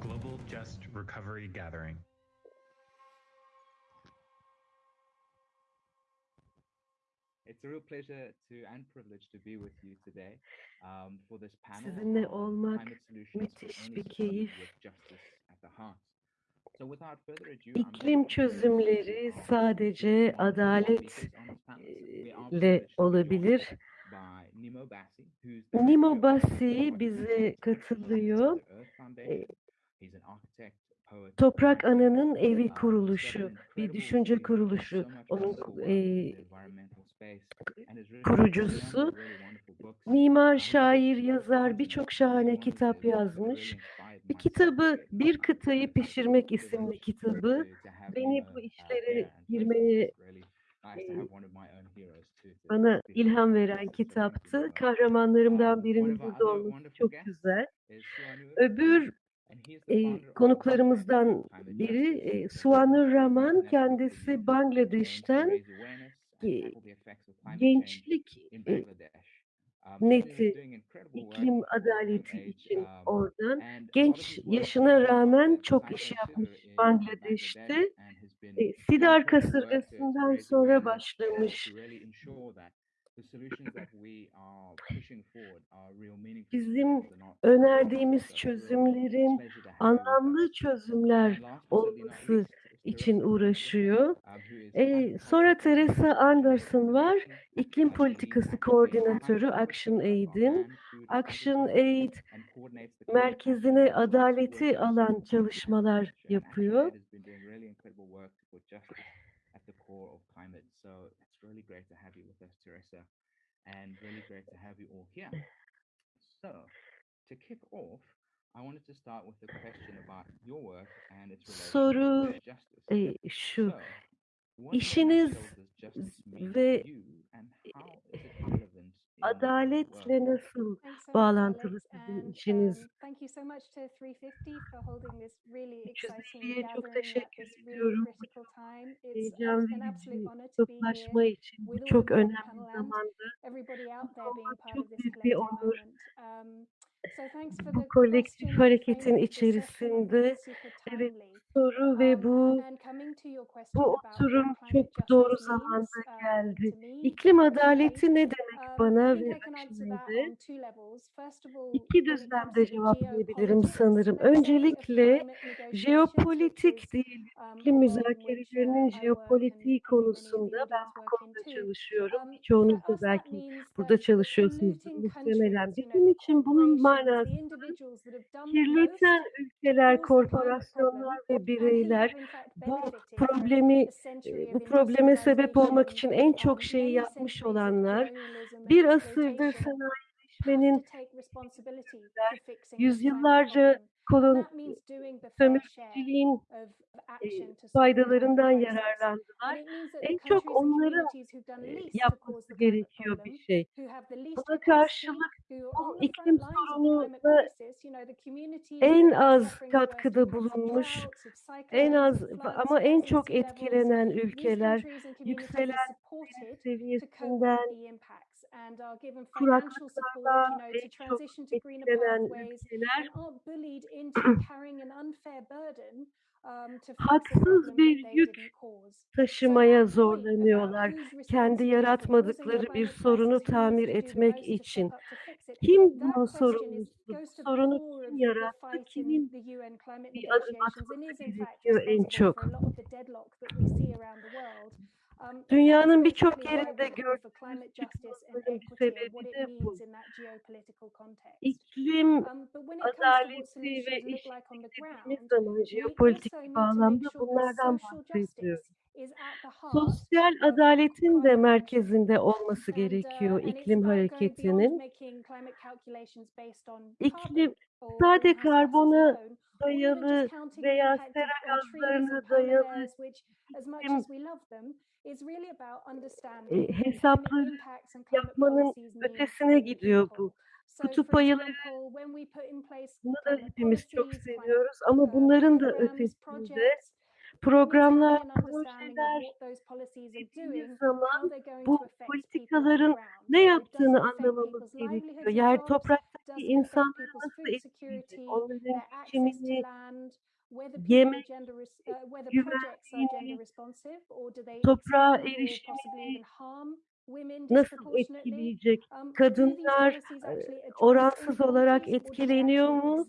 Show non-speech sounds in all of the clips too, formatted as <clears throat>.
Global Just Recovery Gathering. It's a real pleasure to and privilege to be with you today um, for this panel. Sizinle olmak müthiş bir keyif. Justice at the heart. İklim çözümleri sadece adaletle olabilir. Nimo Bassi bize katılıyor. Toprak Ana'nın evi kuruluşu, bir düşünce kuruluşu, onun e, kurucusu. Mimar, şair, yazar birçok şahane kitap yazmış. Bir kitabı, Bir Kıtayı Pişirmek isimli kitabı beni bu işlere girmeye bana ilham veren kitaptı. Kahramanlarımdan birinin burada olması çok güzel. Öbür e, konuklarımızdan biri e, Suanur Rahman kendisi Bangladeş'ten e, gençlik e, neti iklim adaleti için oradan. Genç yaşına rağmen çok iş yapmış Bangladeş'te. E, Sidar kasırgasından sonra başlamış. Bizim önerdiğimiz çözümlerin anlamlı çözümler olması için uğraşıyor. E, sonra Teresa Anderson var, iklim politikası koordinatörü Action Aid'in. Action Aid merkezine adaleti alan çalışmalar yapıyor. And really great to have you all here. So, to kick off, Soru e, şu. İşiniz ve e, adaletle nasıl bağlantılı sizin işiniz? 350'ye çok teşekkür ediyorum. Heyecan verici toplaşma için bu çok önemli zamanda. Çok büyük bir onur bu kolektif hareketin içerisinde evet, soru ve bu bu oturum çok doğru zamanda geldi. İklim adaleti ne demek? bana ve akşamde iki düzlemde cevaplayabilirim sanırım. Öncelikle jeopolitik değil, iklim müzakerelerinin jeopolitiği konusunda ben bu konuda çalışıyorum. Çoğunuz da belki burada çalışıyorsunuz muhtemelen. Bizim için bunun manası kirleten ülkeler, korporasyonlar ve bireyler bu problemi e, bu probleme sebep olmak için en çok şeyi yapmış olanlar bir asırdır sanayileşmenin yüzyıllarca kolon sömürgeciliğin e, faydalarından yararlandılar. En çok onların e, yapması gerekiyor bir şey. Buna karşılık bu iklim sorununa en az katkıda bulunmuş, en az ama en çok etkilenen ülkeler yükselen seviyesinden kuraklıklarla en çok etkilenen ülkeler <clears throat> haksız bir yük taşımaya zorlanıyorlar. Kendi yaratmadıkları bir sorunu tamir etmek için. Kim bunun sorumlusu? Sorunu kim yarattı? Kimin bir adım atması gerekiyor en çok? Dünyanın birçok yerinde gördüğümüz sebebi de bu. İklim adaleti ve eşitliğimiz zaman jeopolitik bağlamda bunlardan bahsediyoruz. Sosyal adaletin de merkezinde olması gerekiyor iklim hareketinin. İklim sadece karbona dayalı veya sera gazlarına dayalı iklim e, hesapları yapmanın ötesine gidiyor bu. Kutup ayıları da hepimiz çok seviyoruz ama bunların da ötesinde programlar, projeler bir zaman bu politikaların ne yaptığını anlamamız gerekiyor. Yer topraktaki insanları nasıl etkileyecek, onların geçimini, yemek, e, güvenliğini, toprağa erişimini, nasıl etkileyecek? Kadınlar e, oransız olarak etkileniyor mu?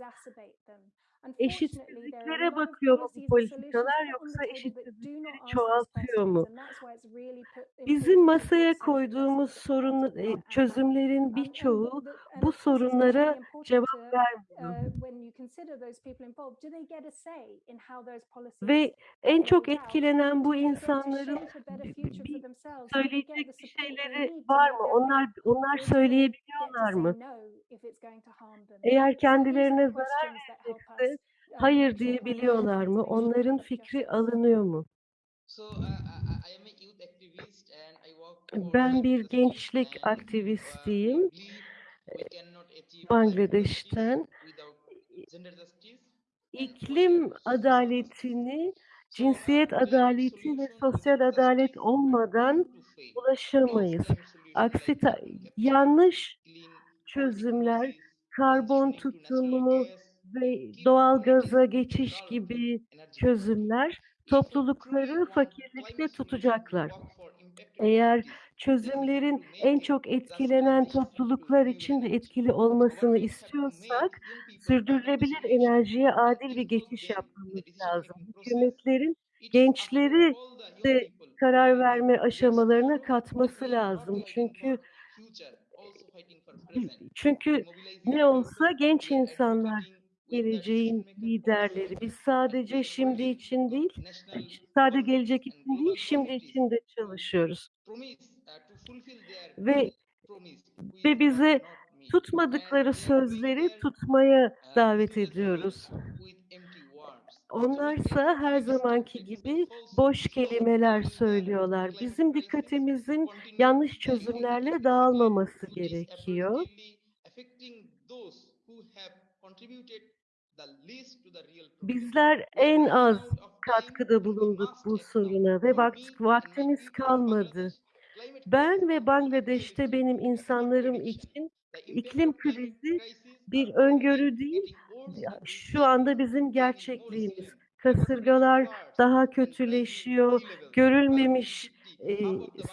eşitsizliklere bakıyor mu bu politikalar yoksa eşitsizlikleri çoğaltıyor mu? Bizim masaya koyduğumuz sorun e, çözümlerin birçoğu bu sorunlara cevap vermiyor. Ve en çok etkilenen bu insanların söyleyecek bir şeyleri var mı? Onlar onlar söyleyebiliyorlar mı? Eğer kendilerine zarar verecekse hayır diyebiliyorlar mı? Onların fikri alınıyor mu? E, ben bir gençlik aktivistiyim. E, Bangladeş'ten iklim adaletini, cinsiyet adaleti ve sosyal adalet olmadan ulaşamayız. Aksi yanlış çözümler, karbon tutumu, ve doğal gaza geçiş gibi çözümler toplulukları fakirlikte tutacaklar. Eğer çözümlerin en çok etkilenen topluluklar için de etkili olmasını istiyorsak, sürdürülebilir enerjiye adil bir geçiş yapmamız lazım. Hükümetlerin gençleri de karar verme aşamalarına katması lazım. Çünkü çünkü ne olsa genç insanlar geleceğin liderleri. Biz sadece e, şimdi için değil, sadece gelecek için değil, şimdi için de çalışıyoruz. Ve ve bize tutmadıkları sözleri tutmaya davet ediyoruz. Onlarsa her zamanki gibi boş kelimeler söylüyorlar. Bizim dikkatimizin yanlış çözümlerle dağılmaması gerekiyor. Bizler en az katkıda bulunduk bu soruna ve vakt, vaktimiz kalmadı. Ben ve Bangladeş'te benim insanlarım için iklim krizi bir öngörü değil, şu anda bizim gerçekliğimiz. Kasırgalar daha kötüleşiyor, görülmemiş e,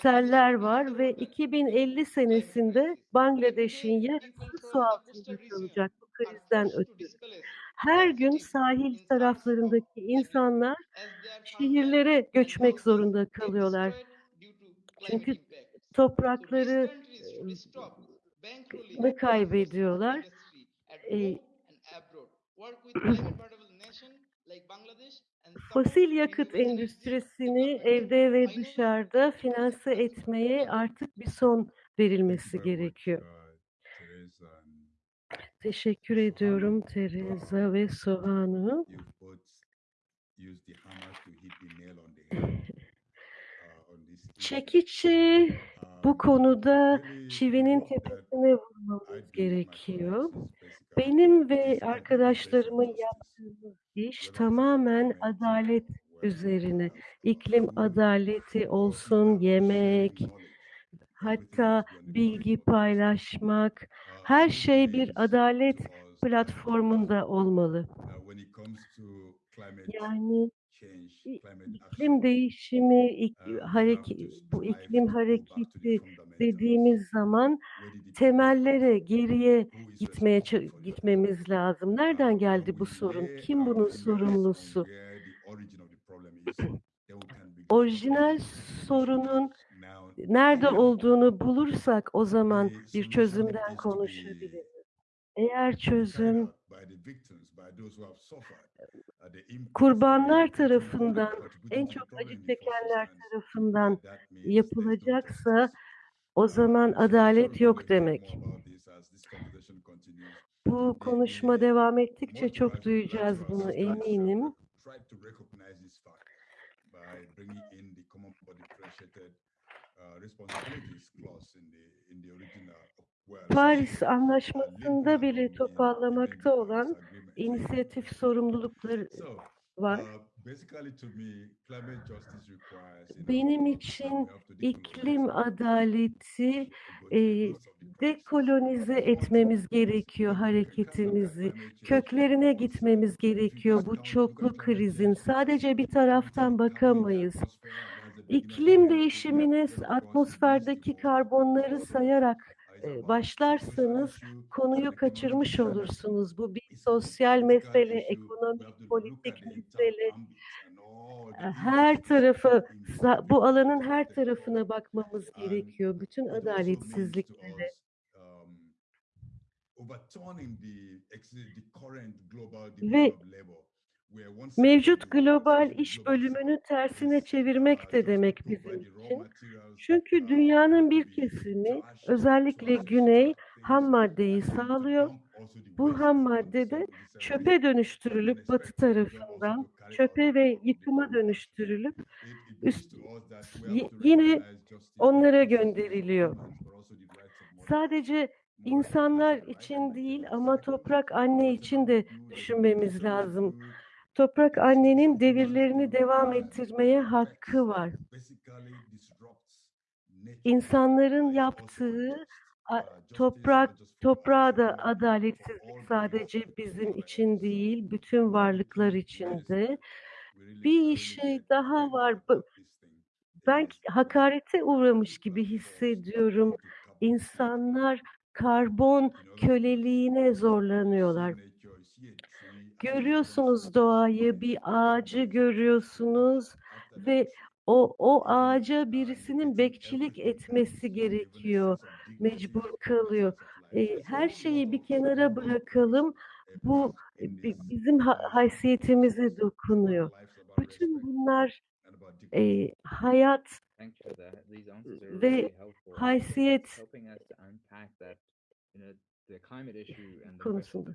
seller var ve 2050 senesinde Bangladeş'in yarısı su altında kalacak. Bu krizden ötürü. Her gün sahil taraflarındaki insanlar şehirlere göçmek zorunda kalıyorlar. Çünkü toprakları mı ıı, kaybediyorlar? Fosil yakıt endüstrisini evde ve dışarıda finanse etmeye artık bir son verilmesi gerekiyor. Teşekkür ediyorum Teresa ve Soğan'ı. <laughs> Çekiçi bu konuda çivinin tepesine vurmamız gerekiyor. Benim ve arkadaşlarımın yaptığımız iş tamamen adalet üzerine. İklim adaleti olsun, yemek, hatta bilgi paylaşmak, her şey bir adalet platformunda olmalı. Yani iklim değişimi, ik, hareket, bu iklim hareketi dediğimiz zaman temellere geriye gitmeye gitmemiz lazım. Nereden geldi bu sorun? Kim bunun sorumlusu? <clears throat> Orijinal sorunun nerede olduğunu bulursak o zaman bir çözümden konuşabiliriz. Eğer çözüm kurbanlar tarafından, en çok acı çekenler tarafından yapılacaksa o zaman adalet yok demek. Bu konuşma devam ettikçe çok duyacağız bunu eminim. Paris Anlaşması'nda bile toparlamakta olan inisiyatif sorumlulukları var. Benim için iklim adaleti e, dekolonize etmemiz gerekiyor hareketimizi. Köklerine gitmemiz gerekiyor bu çoklu krizin. Sadece bir taraftan bakamayız. İklim değişimine atmosferdeki karbonları sayarak e, başlarsanız konuyu kaçırmış olursunuz. Bu bir sosyal mesele, ekonomik, politik mesele. Her tarafı, bu alanın her tarafına bakmamız gerekiyor. Bütün adaletsizliklere. Ve Mevcut global iş bölümünü tersine çevirmek de demek bizim için. Çünkü dünyanın bir kesimi, özellikle güney, ham maddeyi sağlıyor. Bu ham madde de çöpe dönüştürülüp batı tarafından çöpe ve yıkıma dönüştürülüp üst- yine onlara gönderiliyor. Sadece insanlar için değil ama toprak anne için de düşünmemiz lazım. Toprak annenin devirlerini devam ettirmeye hakkı var. İnsanların yaptığı toprak toprağa da adaletsizlik sadece bizim için değil, bütün varlıklar için de. Bir şey daha var. Ben hakarete uğramış gibi hissediyorum. İnsanlar karbon köleliğine zorlanıyorlar. Görüyorsunuz doğayı, bir ağacı görüyorsunuz ve o o ağaca birisinin bekçilik etmesi gerekiyor, mecbur kalıyor. E, her şeyi bir kenara bırakalım. Bu bi- bizim ha- haysiyetimize dokunuyor. Bütün bunlar e, hayat ve haysiyet konusunda.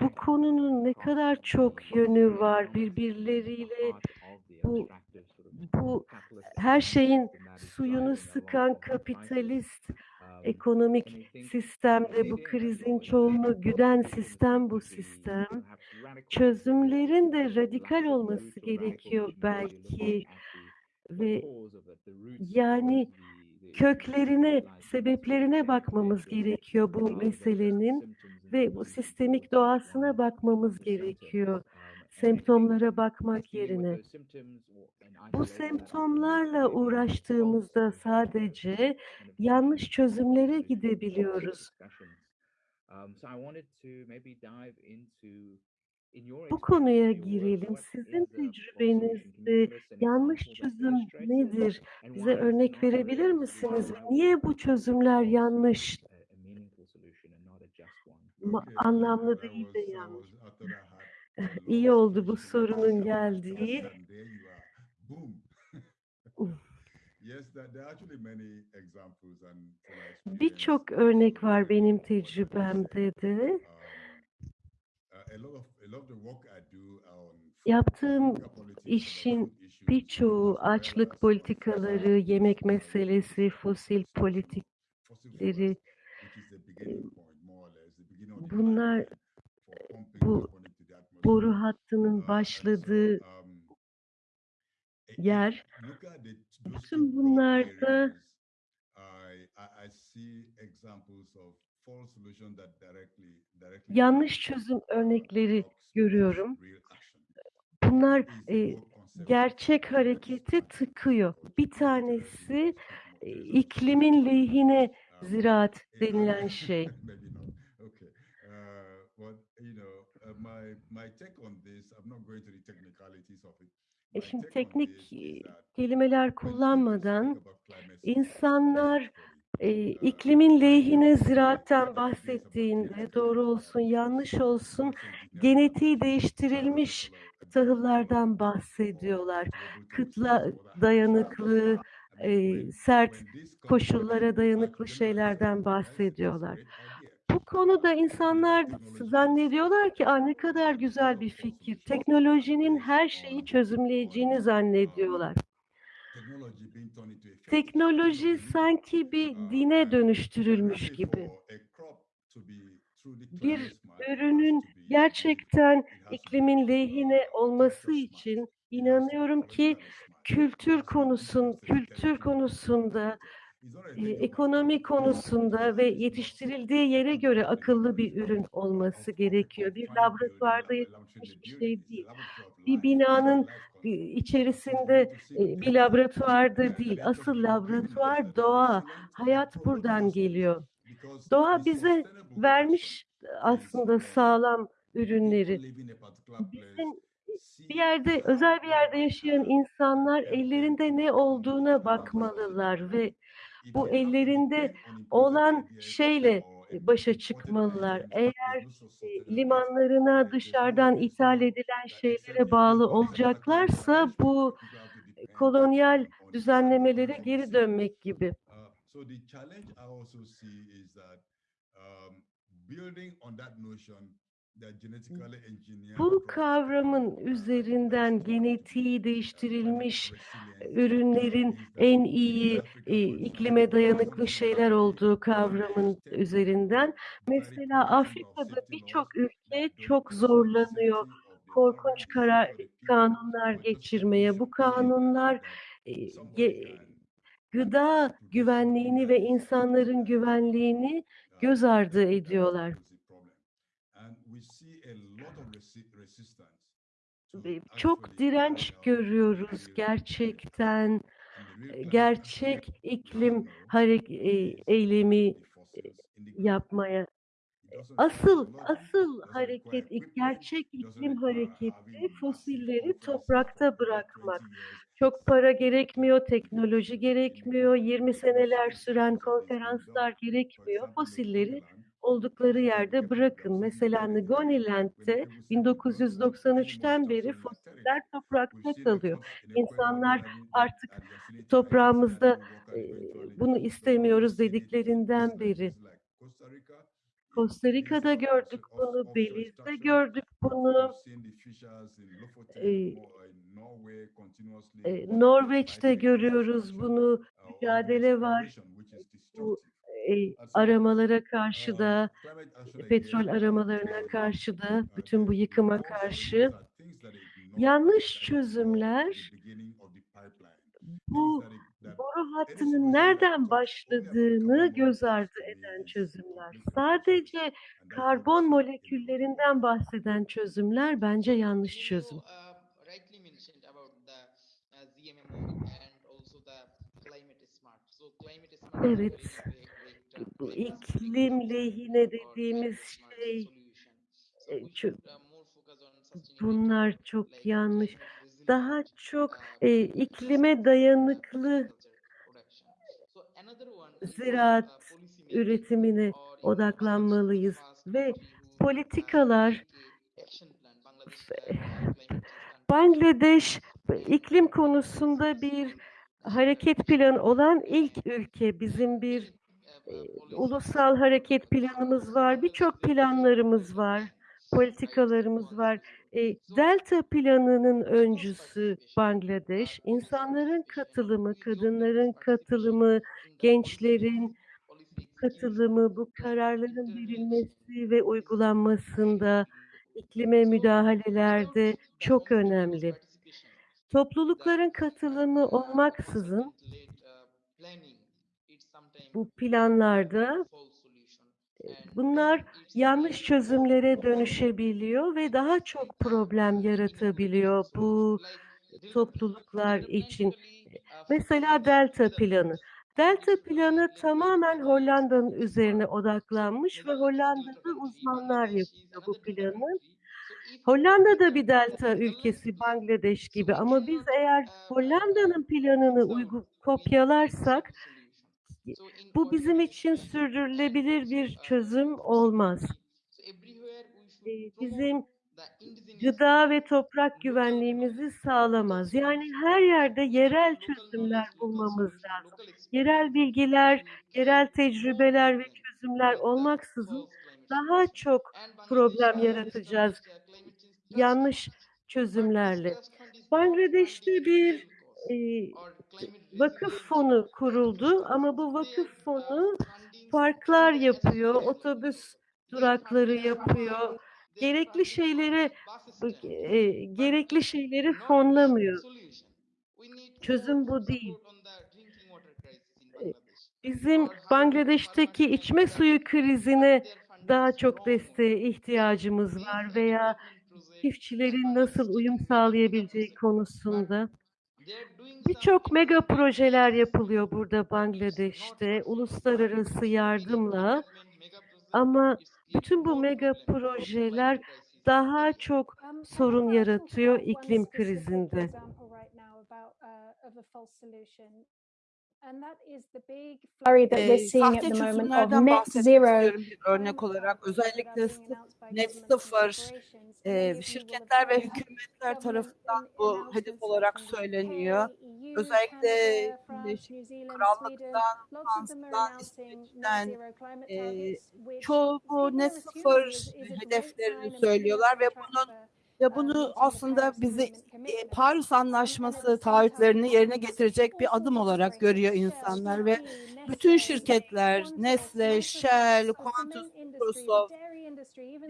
bu konunun ne kadar çok yönü var birbirleriyle bu bu her şeyin suyunu sıkan kapitalist ekonomik sistemde bu krizin çoğunu güden sistem bu sistem. Çözümlerin de radikal olması gerekiyor belki ve yani köklerine, sebeplerine bakmamız gerekiyor bu meselenin ve bu sistemik doğasına bakmamız gerekiyor. Semptomlara bakmak yerine. Bu semptomlarla uğraştığımızda sadece yanlış çözümlere gidebiliyoruz. Bu konuya girelim. Sizin tecrübenizde yanlış çözüm nedir? Bize örnek verebilir misiniz? Niye bu çözümler yanlış? Anlamlı değil de yanlış. <laughs> İyi oldu bu sorunun geldiği. <laughs> Birçok örnek var benim tecrübemde de. Yaptığım işin birçoğu açlık politikaları, yemek meselesi, fosil politikleri, bunlar bu boru hattının başladığı yer. Bütün bunlarda yanlış çözüm örnekleri görüyorum. Bunlar e, gerçek hareketi tıkıyor. Bir tanesi e, iklimin lehine ziraat denilen <laughs> şey. E şimdi teknik kelimeler kullanmadan insanlar e, iklimin lehine ziraatten bahsettiğinde doğru olsun yanlış olsun genetiği değiştirilmiş tahıllardan bahsediyorlar. Kıtla dayanıklı, e, sert koşullara dayanıklı şeylerden bahsediyorlar. Bu konuda insanlar zannediyorlar ki Aa, ne kadar güzel bir fikir. Teknolojinin her şeyi çözümleyeceğini zannediyorlar. Teknoloji sanki bir dine dönüştürülmüş gibi. bir ürünün gerçekten iklimin lehine olması için inanıyorum ki kültür konusun kültür konusunda, Of ekonomi konusunda ve yetiştirildiği yere göre akıllı bir ürün olması gerekiyor. Bir laboratuvarda lab- laboratory yapılmış bir şey a değil. Bir binanın içerisinde bir laboratuvarda değil. Asıl laboratuvar doğa. Hayat buradan geliyor. Doğa bize vermiş is aslında sağlam ürünleri. Bizim bir yerde, özel bir yerde yaşayan insanlar ellerinde ne olduğuna bakmalılar ve bu ellerinde olan şeyle e, başa çıkmalılar. Eğer e, limanlarına dışarıdan ithal edilen şeylere bağlı olacaklarsa bu depend kolonyal düzenlemelere geri dönmek gibi. That um, building on that notion Bu kavramın üzerinden genetiği değiştirilmiş ürünlerin en iyi e, iklime dayanıklı şeyler olduğu kavramın üzerinden. Mesela Afrika'da birçok ülke çok zorlanıyor korkunç karar kanunlar geçirmeye. Bu kanunlar e, gıda güvenliğini ve insanların güvenliğini göz ardı ediyorlar. becomes a problem. And we see a lot of resi- resistance to Ve Çok direnç görüyoruz gerçekten gerçek iklim eylemi yapmaya. Asıl asıl hareket, gerçek iklim hareketi fosilleri toprakta for over 20 bırakmak. Çok para gerekmiyor, teknoloji gerekmiyor, 20 seneler süren konferanslar gerekmiyor. Fosilleri oldukları yerde bırakın. Mesela. Ngoniland'de When people say Legoland, any 1993'ten monster beri fosiller toprakta kalıyor. İnsanlar artık toprağımızda e, bunu istemiyoruz dediklerinden beri. Costa Rica'da gördük bunu, Belize'de gördük bunu, e, e, Norveç'te görüyoruz bunu, mücadele var. Bu. E, aramalara karşı da, petrol aramalarına karşı da, bütün bu yıkıma karşı yanlış çözümler bu boru hattının nereden başladığını göz ardı eden çözümler. Sadece karbon moleküllerinden bahseden çözümler bence yanlış çözüm. uh, uh, Evet. Bu iklim lehine dediğimiz şey e, sustainability, bunlar çok yanlış. Daha çok e, iklime dayanıklı ziraat üretimine odaklanmalıyız ve politikalar. Bangladeş iklim konusunda bir hareket planı olan ilk ülke. Bizim bir ulusal hareket planımız var. Birçok planlarımız var. Politikalarımız var. E, Delta planının öncüsü Bangladeş. İnsanların katılımı, kadınların katılımı, gençlerin katılımı, bu kararların verilmesi ve uygulanmasında, iklime müdahalelerde çok önemli. Toplulukların katılımı olmaksızın bu planlarda e, bunlar yanlış çözümlere dönüşebiliyor ve daha çok problem yaratabiliyor bu topluluklar için. Mesela Delta planı. Delta planı tamamen Hollanda'nın üzerine odaklanmış ve Hollanda'da uzmanlar yapıyor bu planı. Hollanda da bir delta ülkesi Bangladeş gibi ama biz eğer Hollanda'nın planını uygu kopyalarsak bu bizim için sürdürülebilir bir çözüm olmaz. Ee, Bizim gıda ve toprak güvenliğimizi sağlamaz. Yani her yerde yerel çözümler bulmamız lazım. Yerel bilgiler, yerel tecrübeler ve çözümler olmaksızın daha çok problem yaratacağız yanlış çözümlerle. Bangladeş'te bir e, vakıf fonu kuruldu ama bu vakıf fonu parklar yapıyor, otobüs durakları yapıyor. Gerekli şeyleri bu eee, gerekli şeyleri fonlamıyor. Çözüm bu değil. Eee, bizim Bangladeş'teki içme suyu krizine daha çok desteğe ihtiyacımız var veya çiftçilerin nasıl uyum sağlayabileceği konusunda. Birçok mega projeler yapılıyor burada Bangladeş'te uluslararası yardımla ama bütün bu mega projeler daha çok sorun yaratıyor iklim krizinde. uh, of a false solution. And that is the big flurry that we're Eee, seeing at sahte the moment of çözümlerden net bahsetmek zero istiyorum bir örnek olarak. Özellikle net sıfır have şirketler ve hükümetler tarafından bu hedef olarak söyleniyor. Özellikle Birleşik. Krallık'tan, Fransa'dan, İsveç'ten which çoğu bu net sıfır hedeflerini söylüyorlar ve bunun ve um, bunu aslında bizi e. Paris Anlaşması taahhütlerini yerine getirecek bir adım olarak görüyor insanlar ve bütün şirketler Nestle, Shell, Qantas, Microsoft,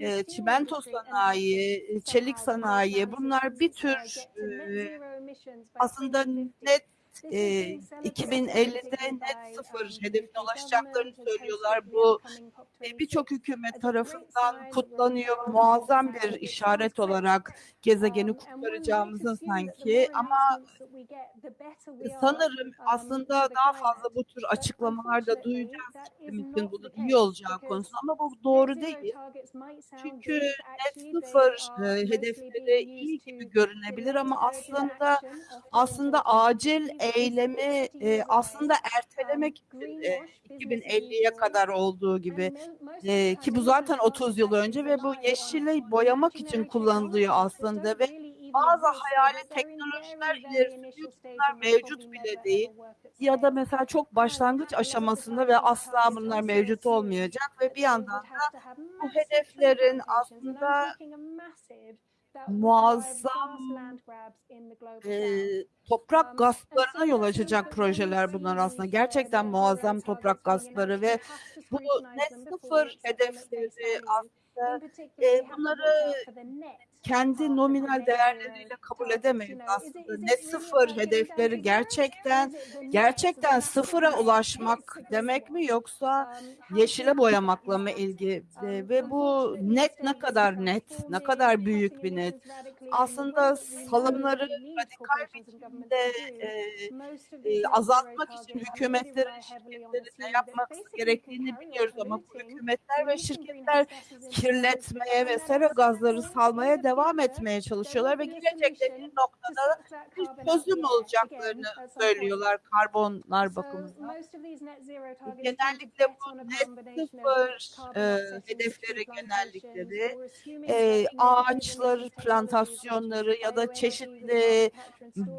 e, çimento sanayi, çelik sanayi bunlar bir tür e, aslında 2050. net e, being celebrated 2050'de particularly net sıfır hedefine ulaşacaklarını söylüyorlar. Bu upcoming e, COP26 birçok hükümet tarafından kutlanıyor. Muazzam bir işaret olarak gezegeni Um, kurtaracağımızın sanki ama sanırım um, aslında daha fazla bu tür açıklamalar da duyacağız iklim için bunun iyi olacağı konusunda ama bu doğru değil. Çünkü net sıfır e, hedefleri iyi gibi görünebilir ama aslında aslında acil 2050, eylemi 50 e, aslında ertelemek için e, greenwash, business as 2050'ye usual. kadar olduğu gibi e, ki bu zaten the 30 yıl önce ve bu yeşili boyamak için kullanılıyor aslında ve bazı hayali teknolojiler very, very ileri initial sürüyor ki stage bunlar and will probably mevcut bile değil. Ya da mesela çok başlangıç aşamasında ve asla bunlar mevcut olmayacak ve bir yandan da bu hedeflerin aslında muazzam e, Um, toprak and gasplarına yol açacak projeler bunlar aslında. Gerçekten muazzam toprak gaspları ve bu net sıfır hedefleri aslında e, bunları kendi nominal değerleriyle kabul edemeyiz aslında. Net sıfır hedefleri gerçekten gerçekten sıfıra ulaşmak demek mi yoksa yeşile boyamakla mı ilgili ve bu net ne kadar net, ne kadar büyük bir net. Aslında salımları radikal biçimde e, e, azaltmak için hükümetlerin, şirketlerin ne yapması gerektiğini biliyoruz ama bu hükümetler ve şirketler kirletmeye ve sera gazları salmaya the devam etmeye çalışıyorlar ve to noktada bir çözüm olacaklarını söylüyorlar karbonlar bakımından. Genellikle bu net sıfır e, hedefleri genellikleri e, ağaçlar plantasyonları ya da çeşitli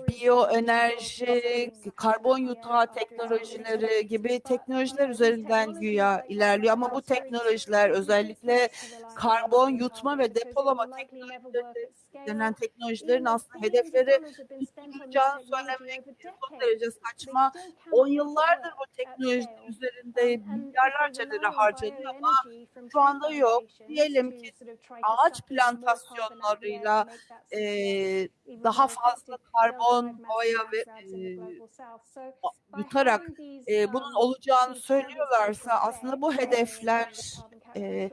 biyoenerji, karbon yutağı teknolojileri gibi teknolojiler üzerinden güya ilerliyor ama bu teknolojiler özellikle karbon yutma ve depolama teknolojileri denen teknolojilerin aslında hedefleri technology söylemek son derece saçma. On yıllardır bu teknoloji üzerinde milyarlarca lira harcanıyor ama şu anda yok. Diyelim ki ağaç plantasyonlarıyla e, daha fazla karbon mass ve e, yutarak e, bunun olacağını söylüyorlarsa aslında bu hedefler e,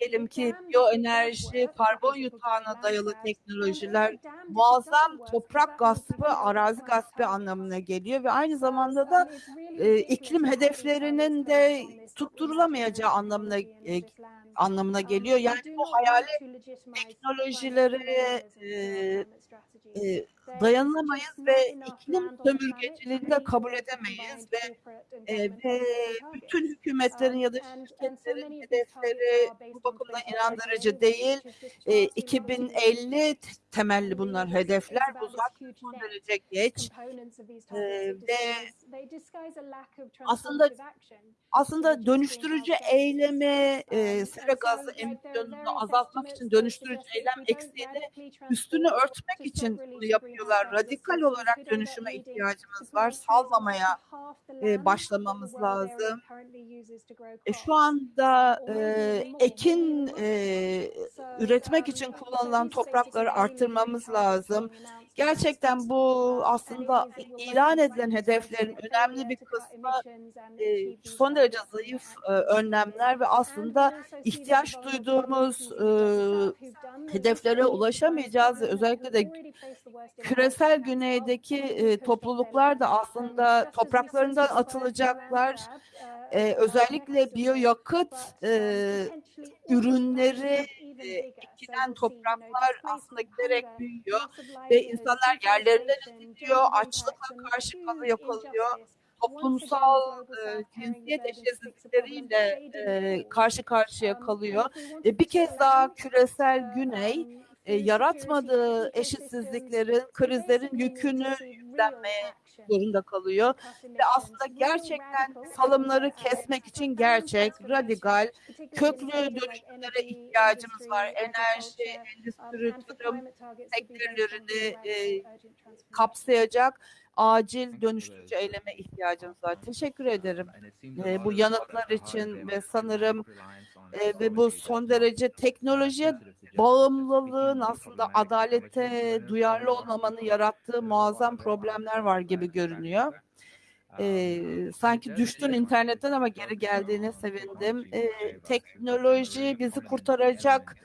diyelim ki biyoenerji, karbon yutağına dayalı teknolojiler muazzam toprak gaspı, arazi gaspı anlamına geliyor ve aynı zamanda da e, iklim hedeflerinin de tutturulamayacağı anlamına e, anlamına Um, geliyor. Yani bu hayali our e. e, dayanamayız just ve iklim sömürgeciliğini de kabul edemeyiz ve e, ve bütün hükümetlerin Um, ya da şirketlerin hedefleri bu bakımdan 2030 inandırıcı değil. E, far too long to wait. 2050 te- temelli bunlar hedefler. Bu zaten son derece geç. E, ve aslında aslında dönüştürücü eylemi e, Um, sera gazı emisyonunu azaltmak için dönüştürücü eylem eksiğini üstünü örtmek için bunu releasing yapıyor ediyorlar. Radikal olarak dönüşüme ihtiyacımız var. Salmamaya e, başlamamız lazım. E, şu anda e, ekin e, üretmek için kullanılan toprakları arttırmamız lazım. Gerçekten bu aslında ilan edilen hedeflerin önemli bir kısmı e, son derece zayıf e, önlemler ve aslında ihtiyaç duyduğumuz e, hedeflere ulaşamayacağız. Özellikle de küresel güneydeki topluluklar da aslında topraklarından atılacaklar. Özellikle biyoyakıt e, ürünleri e, ekilen topraklar aslında giderek büyüyor ve insanlar yerlerinden ediliyor, açlıkla karşı kalıyor, toplumsal e, cinsiyet eşitsizlikleriyle e, karşı karşıya kalıyor. E, bir kez daha küresel güney e, yaratmadığı eşitsizliklerin, krizlerin yükünü yüklenmeye zorunda kalıyor. Ve aslında gerçekten salımları kesmek için gerçek, radikal, köklü dönüşümlere ihtiyacımız var. Enerji, endüstri, tarım sektörlerini e, kapsayacak acil dönüştürücü eyleme ihtiyacımız var. Teşekkür ederim e, bu yanıtlar için ve sanırım e, ve bu son derece teknolojiye bağımlılığın aslında adalete duyarlı olmamanın yarattığı muazzam problemler var gibi görünüyor. Ee, sanki düştün internetten ama geri geldiğine sevindim. Ee, teknoloji bizi kurtaracak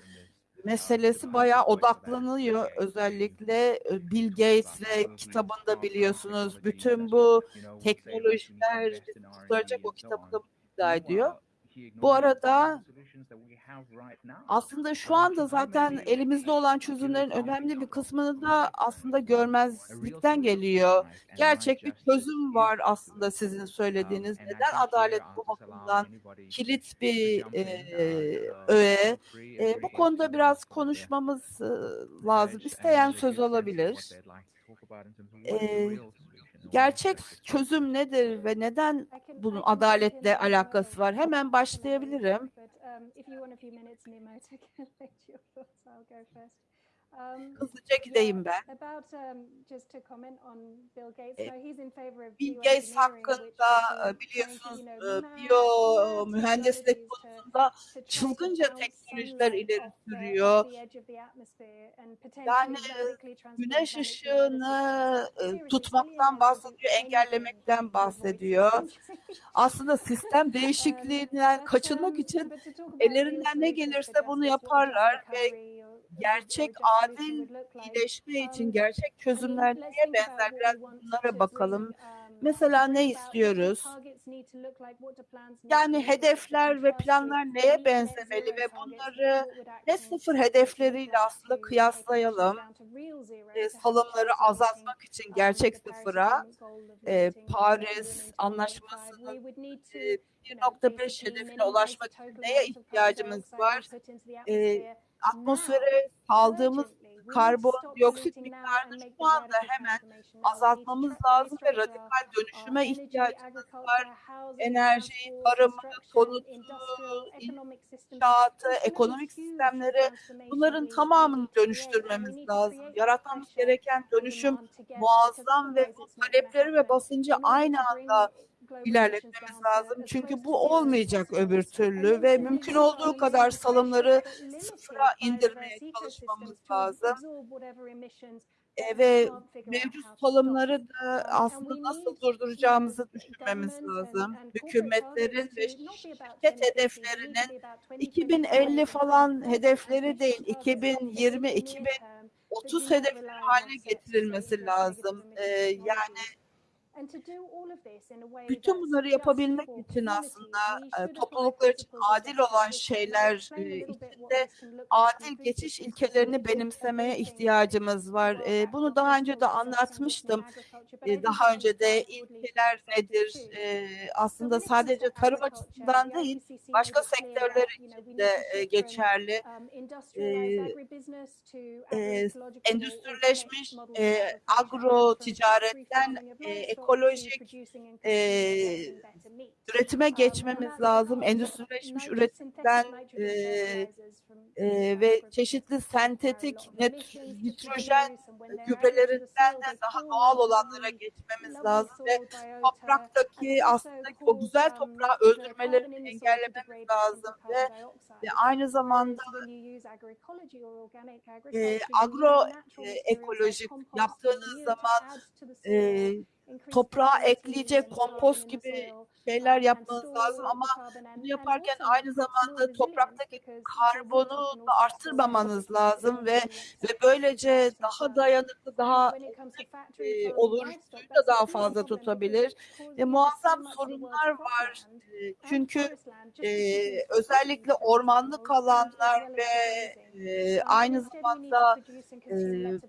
meselesi bayağı odaklanıyor. Özellikle e, Bill Gates kitabında biliyorsunuz bütün bu teknolojiler kurtaracak o kitabında iddia ediyor. Bu arada aslında şu anda zaten elimizde olan çözümlerin önemli bir kısmını da aslında görmezlikten geliyor. Gerçek bir çözüm var aslında sizin söylediğiniz. Neden adalet bu bakımdan kilit bir e, öğe? E, bu konuda biraz konuşmamız lazım. İsteyen söz alabilir. E, gerçek çözüm nedir ve neden bunun adaletle alakası var? Hemen başlayabilirim. <laughs> Hızlıca gideyim ben. Bill Gates hakkında e, biliyorsunuz e, biyo mühendislik konusunda çılgınca teknolojiler ileri sürüyor. Yani güneş ışığını e, tutmaktan bahsediyor, engellemekten bahsediyor. <laughs> Aslında sistem <laughs> değişikliğinden kaçınmak için ellerinden ne gelirse bunu yaparlar ve gerçek adil iyileşme için gerçek çözümler neye benzer biraz bunlara bakalım. Mesela ne istiyoruz? Yani hedefler ve planlar neye benzemeli ve bunları ne sıfır hedefleriyle aslında kıyaslayalım. E, salımları azaltmak için gerçek sıfıra e, Paris Anlaşması'nın e, 1.5 hedefine ulaşmak için neye ihtiyacımız var? E, atmosfere saldığımız karbondioksit miktarını şu anda hemen azaltmamız lazım ve radikal dönüşüme ihtiyacımız var. Enerjiyi, tarımı, konutu, inşaatı, ekonomik sistemleri bunların tamamını dönüştürmemiz lazım. Yaratmamız gereken dönüşüm muazzam ve talepleri ve basıncı aynı anda ilerletmemiz lazım. Çünkü bu olmayacak öbür türlü ve mümkün olduğu kadar salımları sıfıra indirmeye çalışmamız lazım. E, ve mevcut salımları da aslında nasıl durduracağımızı düşünmemiz lazım. Hükümetlerin ve şirket hedeflerinin 2050 falan hedefleri değil, 2020, 2030 hedefleri haline getirilmesi lazım. Ee, yani bütün bunları yapabilmek için aslında e, topluluklar için adil olan şeyler e, içinde adil geçiş ilkelerini benimsemeye ihtiyacımız var. E, bunu daha önce de anlatmıştım. Daha önce de ilkeler nedir? Aslında sadece tarım açısından değil, başka sektörler için de geçerli. E, endüstrileşmiş agro ticaretten e, ekolojik eee, üretime geçmemiz lazım. Endüstrileşmiş üretimden eee, eee, ve çeşitli sentetik net, nitrojen gübrelerinden de daha doğal olanlara geçmemiz lazım ve topraktaki aslında o güzel toprağı öldürmelerini engellememiz lazım ve, ve aynı zamanda eee, agro eee, ekolojik yaptığınız zaman eee, toprağa ekleyecek kompost gibi şeyler yapmanız lazım ama bunu yaparken aynı zamanda topraktaki karbonu da arttırmamanız lazım ve ve böylece daha dayanıklı, daha eee, olur, suyu da daha fazla tutabilir ve muazzam sorunlar var. Eee, çünkü eee, özellikle ormanlık alanlar ve eee, aynı zamanda eee,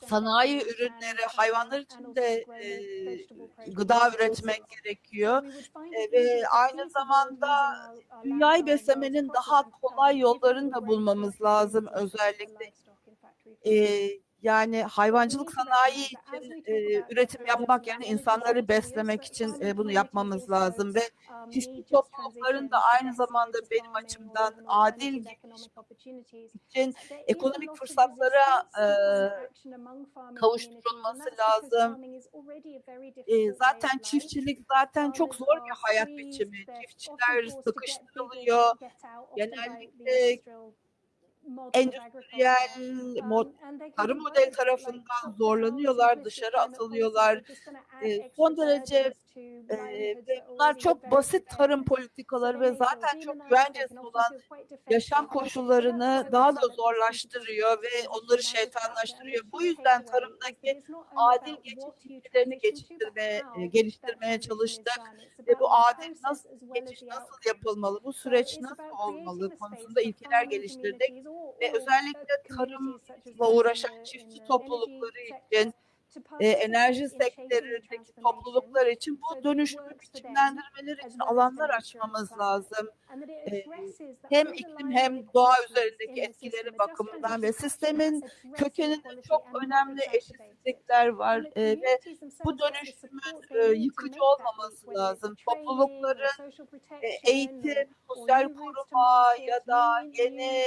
sanayi ürünleri, hayvanlar için de eee, gıda üretmek gerekiyor. E, ve aynı zamanda dünyayı beslemenin daha kolay yollarını da bulmamız lazım özellikle. Eee, yani hayvancılık sanayi için eee, üretim yapmak yani insanları beslemek için eee, bunu yapmamız lazım ve çiftçi toplulukların da aynı zamanda benim açımdan adil için ekonomik fırsatlara eee, kavuşturulması lazım. Eee, zaten çiftçilik zaten çok zor bir hayat biçimi. Çiftçiler sıkıştırılıyor. Genellikle endüstriyel mod, tarım modeli tarafından zorlanıyorlar, dışarı atılıyorlar. Son derece ve bunlar çok basit tarım politikaları ve zaten çok güvencesiz olan yaşam koşullarını daha da zorlaştırıyor ve onları şeytanlaştırıyor. Bu yüzden tarımdaki adil geçiş ilkelerini geçiştirmeye, geliştirmeye çalıştık ve bu adil nasıl geçiş nasıl yapılmalı, bu süreç nasıl olmalı konusunda ilkeler geliştirdik ve özellikle tarımla uğraşan çiftçi toplulukları için e, enerji sektöründeki topluluklar için bu dönüşümü biçimlendirmeleri için alanlar açmamız lazım. Hem iklim hem doğa üzerindeki etkileri bakımından ve sistemin kökeninde çok önemli eşitsizlikler var e, ve bu dönüşümün e, yıkıcı olmaması lazım. Toplulukların e, eğitim, sosyal koruma ya da yeni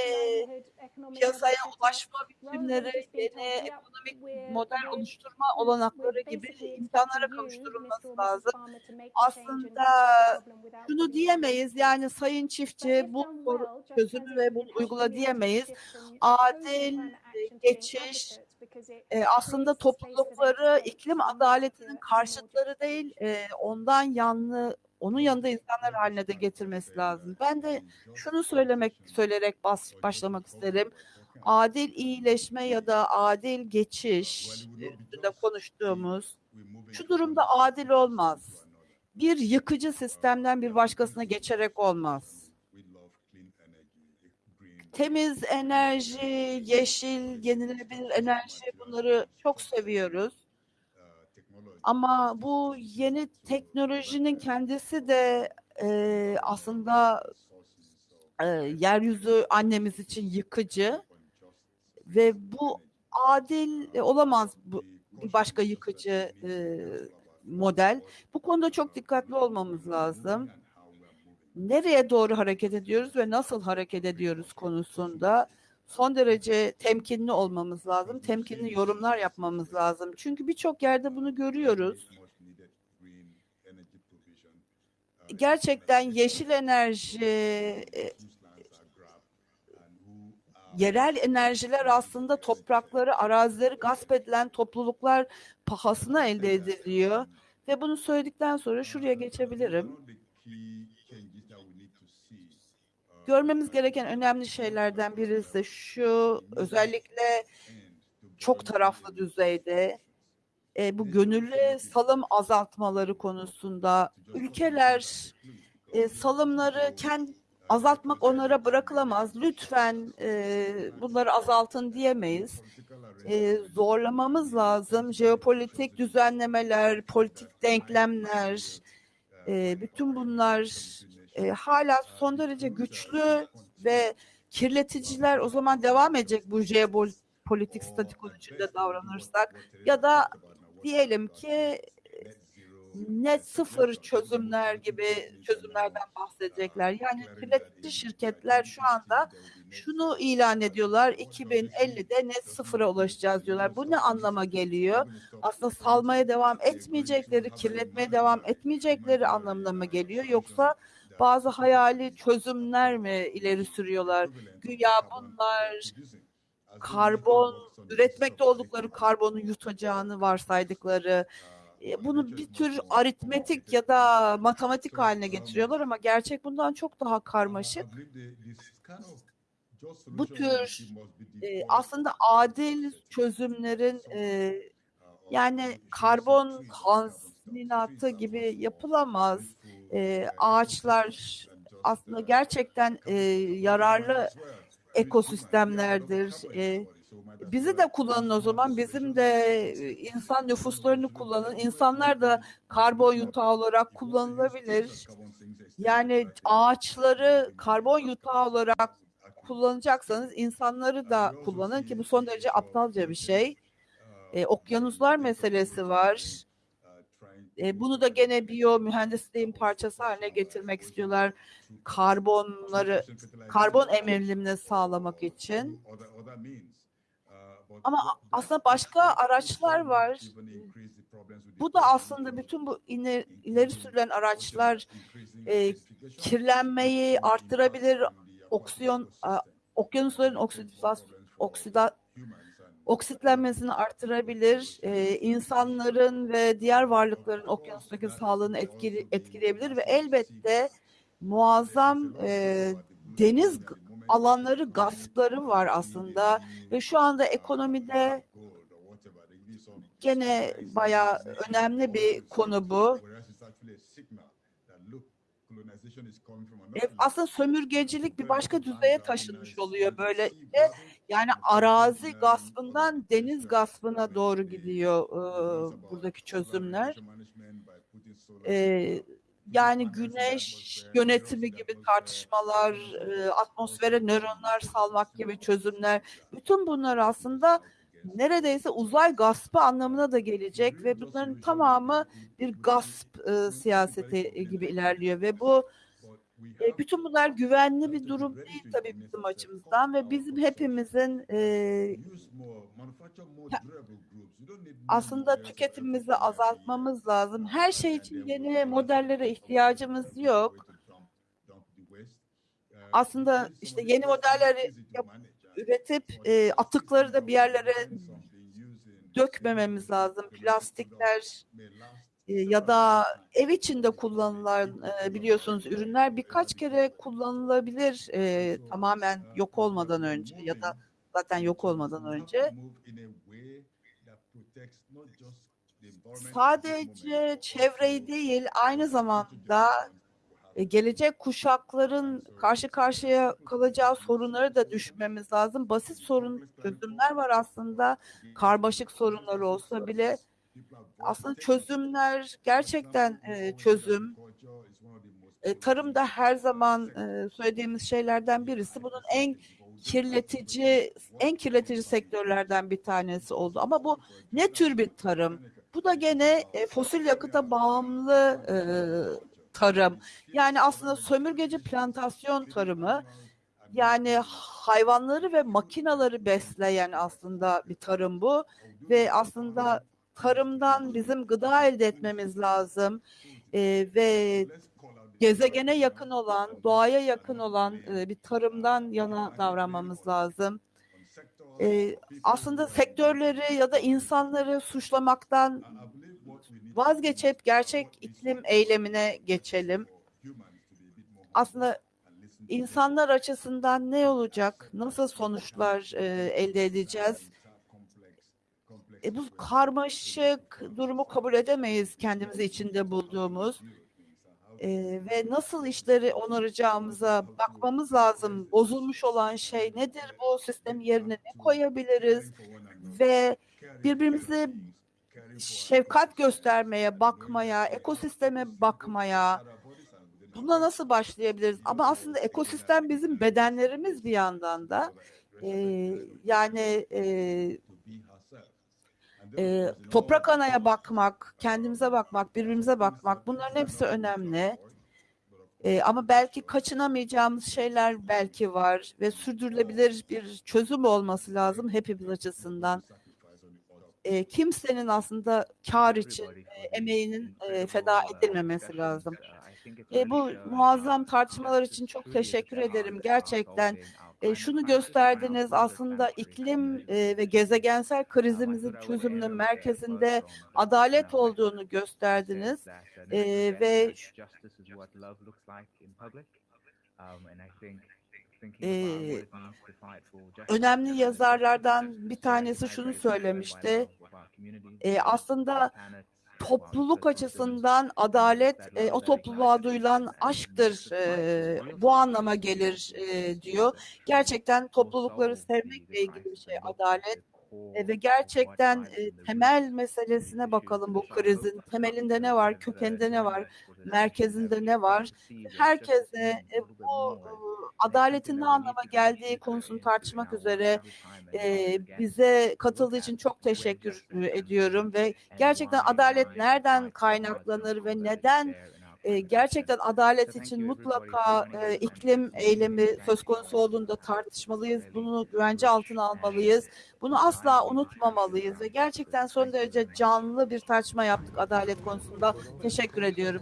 piyasaya ulaşma biçimleri, yeni ekonomik model oluşturma olanakları gibi imkanlara kavuşturulması lazım. Aslında şunu diyemeyiz yani sayın çiftçi bu çözümü ve bunu uygula diyemeyiz. Adil geçiş e, aslında toplulukları iklim adaletinin karşıtları değil e, ondan yanlı onun yanında insanlar haline de getirmesi lazım. Ben de şunu söylemek söyleyerek bas, başlamak isterim. Adil iyileşme ya da adil geçiş üstünde konuştuğumuz şu durumda adil olmaz. Bir yıkıcı sistemden bir başkasına geçerek olmaz. Temiz enerji, yeşil, yenilenebilir enerji bunları çok seviyoruz. Ama bu yeni teknolojinin kendisi de e, aslında e, yeryüzü annemiz için yıkıcı ve bu adil olamaz bu bir başka yıkıcı e, model. Bu konuda çok dikkatli olmamız lazım. Nereye doğru hareket ediyoruz ve nasıl hareket ediyoruz konusunda son derece temkinli olmamız lazım. Temkinli yorumlar yapmamız lazım. Çünkü birçok yerde bunu görüyoruz. Gerçekten yeşil enerji, e, yerel enerjiler aslında toprakları, arazileri gasp edilen topluluklar pahasına elde ediliyor. Ve bunu söyledikten sonra şuraya geçebilirim. Görmemiz gereken önemli şeylerden birisi şu özellikle çok taraflı düzeyde e, bu gönüllü salım azaltmaları konusunda ülkeler e, salımları kendi azaltmak onlara bırakılamaz. Lütfen e, bunları azaltın diyemeyiz. E, zorlamamız lazım. Jeopolitik düzenlemeler, politik denklemler, e, bütün bunlar e, hala son derece güçlü ve kirleticiler o zaman devam edecek bu jeopolitik statiko içinde davranırsak ya da diyelim ki net sıfır çözümler gibi çözümlerden bahsedecekler. Yani kirletici şirketler şu anda şunu ilan ediyorlar. 2050'de net sıfıra ulaşacağız diyorlar. Bu ne anlama geliyor? Aslında salmaya devam etmeyecekleri, kirletmeye devam etmeyecekleri anlamına mı geliyor? Yoksa bazı hayali çözümler mi ileri sürüyorlar? Güya bunlar karbon üretmekte oldukları karbonu yutacağını varsaydıkları bunu bir tür aritmetik ya da matematik haline getiriyorlar ama gerçek bundan çok daha karmaşık. Bu tür e, aslında adil çözümlerin e, yani karbon tazminatı gibi yapılamaz. E, ağaçlar aslında gerçekten e, yararlı ekosistemlerdir. E, bizi de kullanın o zaman. Bizim de e, insan nüfuslarını kullanın. İnsanlar da karbon yutağı olarak kullanılabilir. Yani ağaçları karbon yutağı olarak kullanacaksanız insanları da kullanın ki bu son derece aptalca bir şey. E, okyanuslar meselesi var. E, bunu da gene biyo mühendisliğin parçası haline getirmek istiyorlar. Karbonları, karbon emilimini sağlamak için. Ama aslında başka araçlar var. Bu da aslında bütün bu ileri, ileri sürülen araçlar e, kirlenmeyi arttırabilir, oksiyon, a, okyanusların oksida, oksida, oksitlenmesini artırabilir, e, insanların ve diğer varlıkların okyanustaki sağlığını etkili, etkileyebilir ve elbette muazzam e, deniz alanları gaspları var aslında ve şu anda ekonomide gene bayağı önemli bir konu bu. E, aslında sömürgecilik bir başka düzeye taşınmış oluyor böyle. Yani arazi gaspından deniz gaspına doğru gidiyor e, buradaki çözümler. E, yani güneş yönetimi gibi tartışmalar, e, atmosfere nöronlar salmak gibi çözümler, bütün bunlar aslında neredeyse uzay gaspı anlamına da gelecek ve bunların tamamı bir gasp e, siyaseti gibi ilerliyor ve bu e, bütün bunlar güvenli bir durum değil tabii bizim açımızdan ve bizim hepimizin e, aslında tüketimimizi azaltmamız lazım. Her şey için yeni modellere ihtiyacımız yok. Aslında işte yeni modelleri yap, üretip e, atıkları da bir yerlere dökmememiz lazım. Plastikler ya da ev içinde kullanılan e, biliyorsunuz ürünler birkaç kere kullanılabilir e, tamamen yok olmadan önce ya da zaten yok olmadan önce. Sadece çevreyi değil aynı zamanda e, gelecek kuşakların karşı karşıya kalacağı sorunları da düşmemiz lazım. Basit sorun çözümler var aslında. Karmaşık sorunlar olsa bile aslında çözümler gerçekten e, çözüm. E, tarım da her zaman e, söylediğimiz şeylerden birisi. Bunun en kirletici, en kirletici sektörlerden bir tanesi oldu. Ama bu ne tür bir tarım? Bu da gene e, fosil yakıta bağımlı tarım. Yani aslında sömürgeci plantasyon tarımı. Yani hayvanları ve makinaları besleyen aslında bir tarım bu. Ve aslında tarımdan bizim gıda elde etmemiz lazım. E, ve gezegene yakın olan, doğaya yakın olan e, bir tarımdan yana davranmamız lazım. E, aslında sektörleri ya da insanları suçlamaktan vazgeçip gerçek iklim eylemine geçelim. Aslında insanlar açısından ne olacak? Nasıl sonuçlar e, elde edeceğiz? E, bu karmaşık durumu kabul edemeyiz kendimizi içinde bulduğumuz. E, ve nasıl işleri onaracağımıza bakmamız lazım. Bozulmuş olan şey nedir? Bu sistem yerine ne koyabiliriz? Ve birbirimize şefkat göstermeye, bakmaya, ekosisteme bakmaya, buna nasıl başlayabiliriz? Ama aslında ekosistem bizim bedenlerimiz bir yandan da. Ee, yani e, e, toprak anaya bakmak, kendimize bakmak, birbirimize bakmak bunların hepsi önemli. E, ama belki kaçınamayacağımız şeyler belki var ve sürdürülebilir bir çözüm olması lazım hepimiz açısından. E, kimsenin aslında kar için e, emeğinin e, feda edilmemesi lazım. E, bu muazzam tartışmalar için çok teşekkür ederim gerçekten. E, şunu gösterdiniz aslında iklim e, ve gezegensel krizimizin çözümünün merkezinde adalet olduğunu gösterdiniz. E, ve e, önemli yazarlardan bir tanesi şunu söylemişti. E, aslında topluluk açısından adalet e, o topluluğa duyulan aşktır e, bu anlama gelir e, diyor. Gerçekten toplulukları sevmekle ilgili bir şey adalet E, ve gerçekten e, temel meselesine bakalım bu krizin. Temelinde ne var, kökeninde ne var, merkezinde ne var? Herkese e, bu adaletin ne anlama geldiği konusunu tartışmak üzere e, bize katıldığı için çok teşekkür ediyorum ve gerçekten adalet nereden kaynaklanır ve neden e, gerçekten adalet için mutlaka e, iklim eylemi söz konusu olduğunda tartışmalıyız. Bunu güvence altına almalıyız. Bunu asla unutmamalıyız ve gerçekten son derece canlı bir tartışma yaptık adalet konusunda. Teşekkür ediyorum.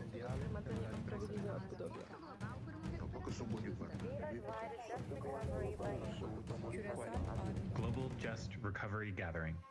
Global Just Recovery Gathering.